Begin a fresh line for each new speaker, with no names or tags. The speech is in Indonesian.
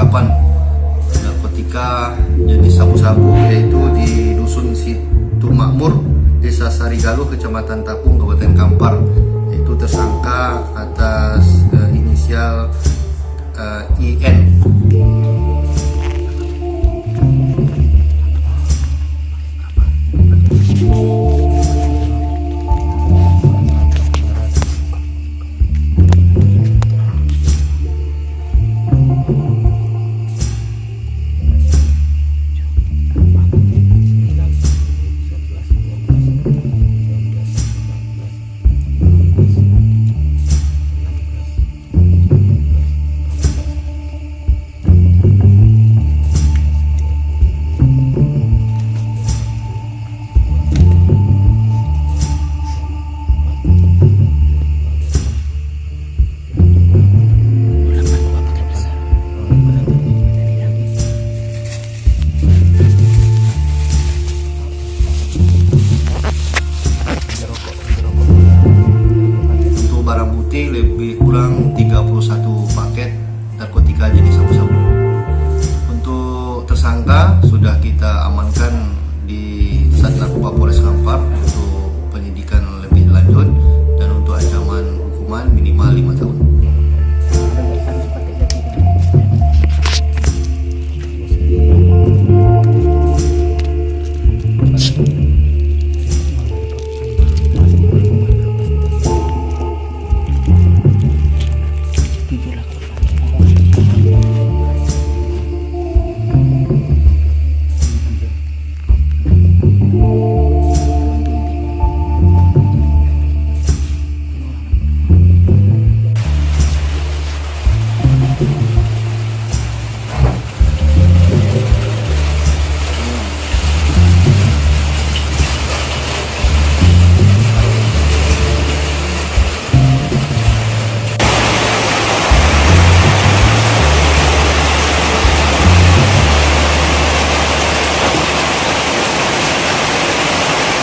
percakapan narkotika jenis sabu-sabu yaitu di dusun Situ Makmur, Desa Sarigalu, Kecamatan Tapung, Kabupaten Kampar. Yaitu tersangka atas uh, inisial eh, uh, IN.